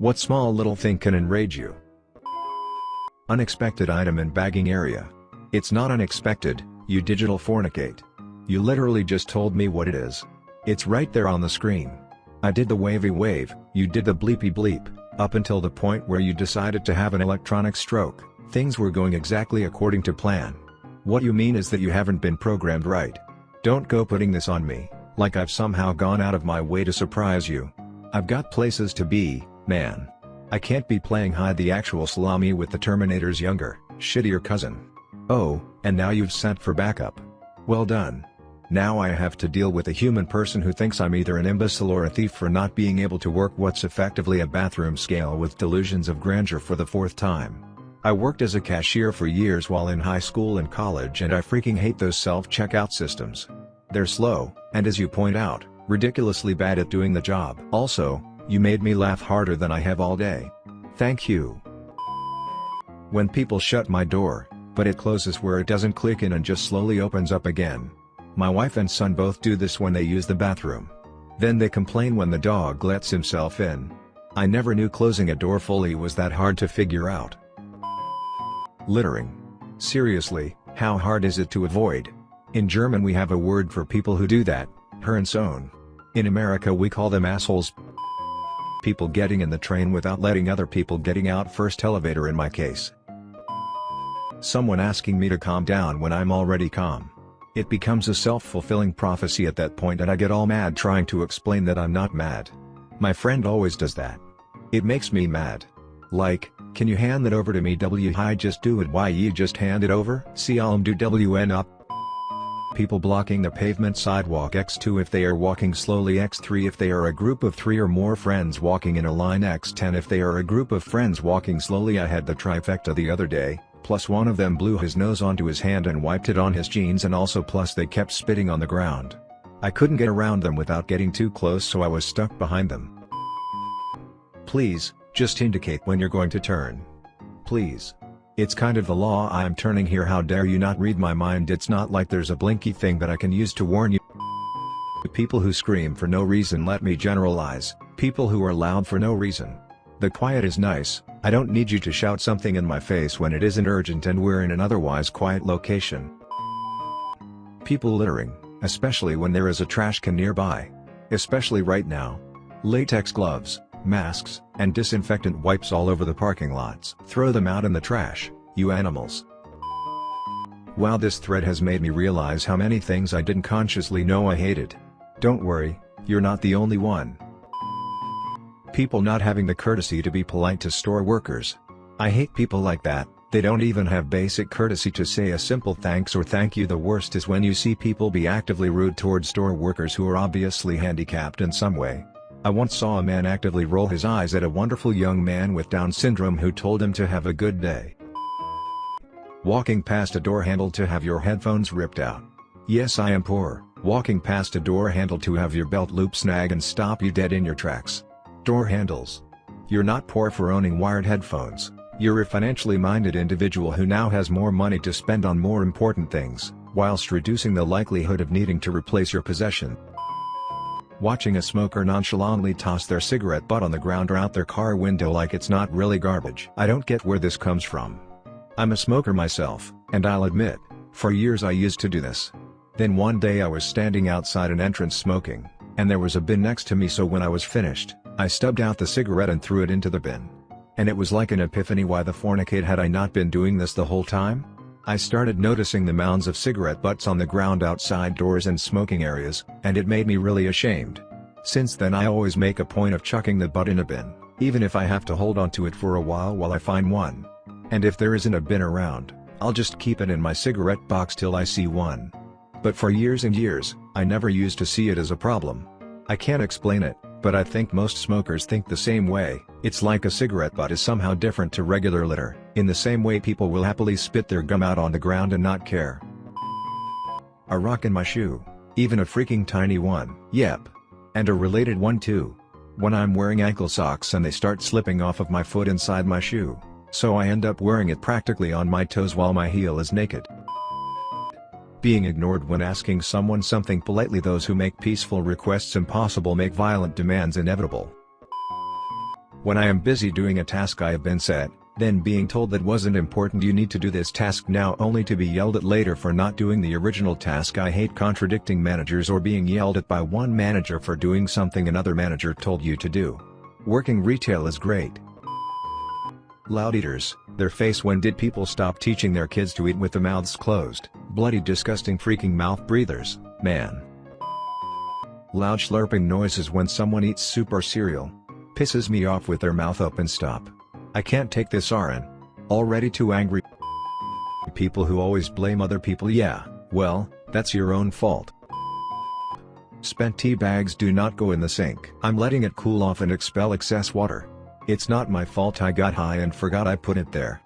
What small little thing can enrage you? Unexpected item in bagging area. It's not unexpected, you digital fornicate. You literally just told me what it is. It's right there on the screen. I did the wavy wave, you did the bleepy bleep, up until the point where you decided to have an electronic stroke, things were going exactly according to plan. What you mean is that you haven't been programmed right. Don't go putting this on me, like I've somehow gone out of my way to surprise you. I've got places to be, man. I can't be playing hide the actual salami with the Terminator's younger, shittier cousin. Oh, and now you've sent for backup. Well done. Now I have to deal with a human person who thinks I'm either an imbecile or a thief for not being able to work what's effectively a bathroom scale with delusions of grandeur for the fourth time. I worked as a cashier for years while in high school and college and I freaking hate those self-checkout systems. They're slow, and as you point out, ridiculously bad at doing the job. Also, you made me laugh harder than I have all day. Thank you. When people shut my door, but it closes where it doesn't click in and just slowly opens up again. My wife and son both do this when they use the bathroom. Then they complain when the dog lets himself in. I never knew closing a door fully was that hard to figure out. Littering. Seriously, how hard is it to avoid? In German we have a word for people who do that, Hurensohn. In America we call them assholes people getting in the train without letting other people getting out first elevator in my case. Someone asking me to calm down when I'm already calm. It becomes a self-fulfilling prophecy at that point and I get all mad trying to explain that I'm not mad. My friend always does that. It makes me mad. Like, can you hand that over to me w hi just do it why you just hand it over? See I'll do wn up people blocking the pavement sidewalk x2 if they are walking slowly x3 if they are a group of 3 or more friends walking in a line x10 if they are a group of friends walking slowly I had the trifecta the other day, plus one of them blew his nose onto his hand and wiped it on his jeans and also plus they kept spitting on the ground. I couldn't get around them without getting too close so I was stuck behind them. Please, just indicate when you're going to turn. Please. It's kind of the law I'm turning here how dare you not read my mind it's not like there's a blinky thing that I can use to warn you. People who scream for no reason let me generalize, people who are loud for no reason. The quiet is nice, I don't need you to shout something in my face when it isn't urgent and we're in an otherwise quiet location. People littering, especially when there is a trash can nearby. Especially right now. Latex gloves, masks, and disinfectant wipes all over the parking lots. Throw them out in the trash, you animals. Wow this thread has made me realize how many things I didn't consciously know I hated. Don't worry, you're not the only one. People not having the courtesy to be polite to store workers. I hate people like that, they don't even have basic courtesy to say a simple thanks or thank you the worst is when you see people be actively rude towards store workers who are obviously handicapped in some way. I once saw a man actively roll his eyes at a wonderful young man with Down syndrome who told him to have a good day. Walking past a door handle to have your headphones ripped out. Yes I am poor, walking past a door handle to have your belt loop snag and stop you dead in your tracks. Door handles. You're not poor for owning wired headphones, you're a financially minded individual who now has more money to spend on more important things, whilst reducing the likelihood of needing to replace your possession. Watching a smoker nonchalantly toss their cigarette butt on the ground or out their car window like it's not really garbage. I don't get where this comes from. I'm a smoker myself, and I'll admit, for years I used to do this. Then one day I was standing outside an entrance smoking, and there was a bin next to me so when I was finished, I stubbed out the cigarette and threw it into the bin. And it was like an epiphany why the fornicate had I not been doing this the whole time? I started noticing the mounds of cigarette butts on the ground outside doors and smoking areas, and it made me really ashamed. Since then I always make a point of chucking the butt in a bin, even if I have to hold onto it for a while while I find one. And if there isn't a bin around, I'll just keep it in my cigarette box till I see one. But for years and years, I never used to see it as a problem. I can't explain it, but I think most smokers think the same way, it's like a cigarette butt is somehow different to regular litter, in the same way people will happily spit their gum out on the ground and not care. A rock in my shoe. Even a freaking tiny one. Yep. And a related one too. When I'm wearing ankle socks and they start slipping off of my foot inside my shoe. So I end up wearing it practically on my toes while my heel is naked. Being ignored when asking someone something politely those who make peaceful requests impossible make violent demands inevitable. When I am busy doing a task I have been set, then being told that wasn't important you need to do this task now only to be yelled at later for not doing the original task I hate contradicting managers or being yelled at by one manager for doing something another manager told you to do. Working retail is great. Loud eaters, their face when did people stop teaching their kids to eat with the mouths closed, bloody disgusting freaking mouth breathers, man. Loud slurping noises when someone eats soup or cereal. Pisses me off with their mouth open stop. I can't take this RN. Already too angry. People who always blame other people yeah, well, that's your own fault. Spent tea bags do not go in the sink. I'm letting it cool off and expel excess water. It's not my fault I got high and forgot I put it there.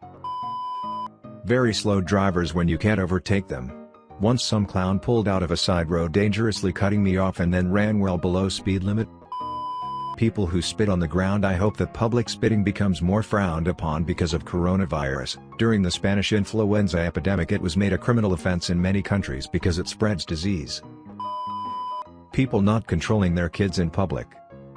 Very slow drivers when you can't overtake them. Once some clown pulled out of a side road dangerously cutting me off and then ran well below speed limit. People who spit on the ground I hope that public spitting becomes more frowned upon because of coronavirus. During the Spanish influenza epidemic it was made a criminal offense in many countries because it spreads disease. People not controlling their kids in public.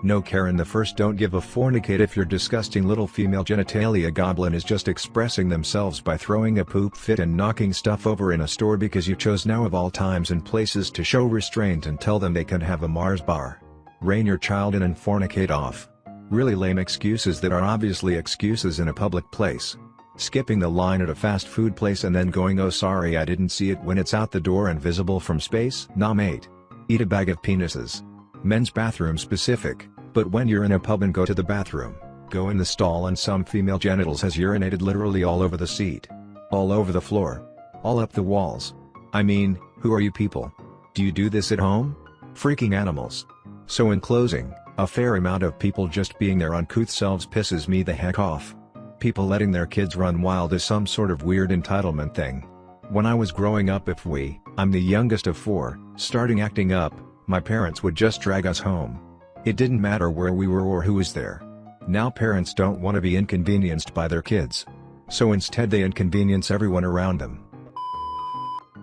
No Karen the first don't give a fornicate if your disgusting little female genitalia goblin is just expressing themselves by throwing a poop fit and knocking stuff over in a store because you chose now of all times and places to show restraint and tell them they can have a Mars bar. Rein your child in and fornicate off. Really lame excuses that are obviously excuses in a public place. Skipping the line at a fast food place and then going oh sorry I didn't see it when it's out the door and visible from space? Nah mate. Eat a bag of penises. Men's bathroom specific, but when you're in a pub and go to the bathroom, go in the stall and some female genitals has urinated literally all over the seat. All over the floor. All up the walls. I mean, who are you people? Do you do this at home? Freaking animals. So in closing, a fair amount of people just being their uncouth selves pisses me the heck off. People letting their kids run wild is some sort of weird entitlement thing. When I was growing up if we, I'm the youngest of four, starting acting up, my parents would just drag us home. It didn't matter where we were or who was there. Now parents don't want to be inconvenienced by their kids. So instead they inconvenience everyone around them.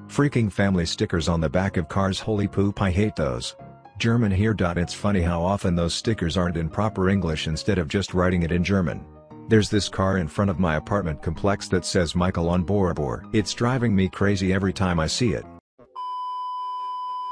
Freaking family stickers on the back of cars holy poop I hate those. German here. It's funny how often those stickers aren't in proper English instead of just writing it in German. There's this car in front of my apartment complex that says Michael on Borbor. It's driving me crazy every time I see it.